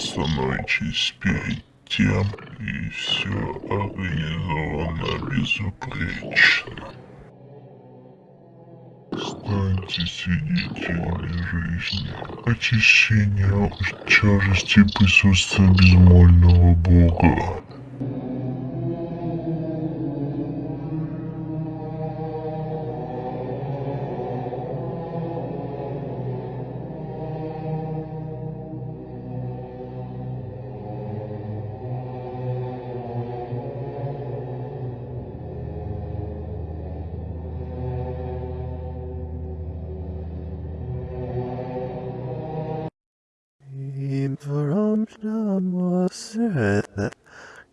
становитесь перед тем, и все организовано безупречно. Станьте свидетелями жизни, очищения от тяжести присутствия безмольного Бога. Информация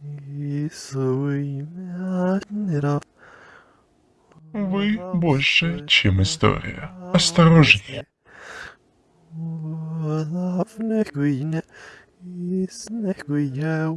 и своими Вы больше, чем история. Осторожнее. Главное, и снегу я